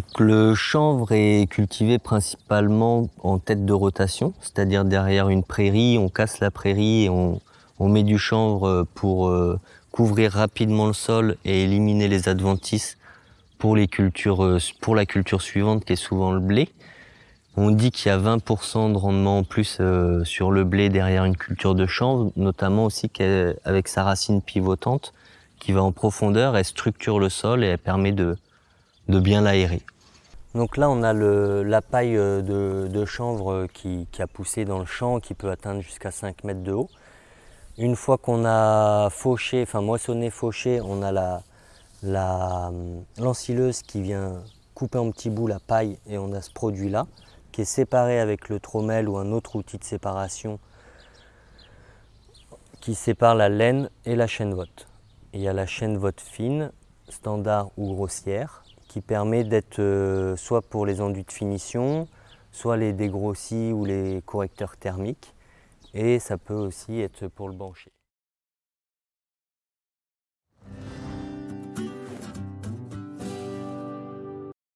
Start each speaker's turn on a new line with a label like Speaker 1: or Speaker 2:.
Speaker 1: Donc le chanvre est cultivé principalement en tête de rotation, c'est-à-dire derrière une prairie, on casse la prairie et on, met du chanvre pour euh, couvrir rapidement le sol et éliminer les adventices pour, les cultures, euh, pour la culture suivante qui est souvent le blé. On dit qu'il y a 20% de rendement en plus euh, sur le blé derrière une culture de chanvre, notamment aussi avec sa racine pivotante qui va en profondeur, elle structure le sol et elle permet de, de bien l'aérer. Donc là, on a la paille euh, de, chanvre qui, a poussé dans le champ, qui peut atteindre jusqu'à 5 mètres de haut. Une fois qu'on a fauché, enfin moissonné, fauché, on a la, l'ensileuse qui vient couper en petits bouts la paille et on a ce produit-là qui est séparé avec le trommel ou un autre outil de séparation qui sépare la laine et la chaîne vote. Il y a la chaîne vote fine, standard ou grossière, qui permet d'être euh, soit pour les enduits de finition, soit les dégrossis ou les correcteurs thermiques, et ça peut aussi être pour le bancher.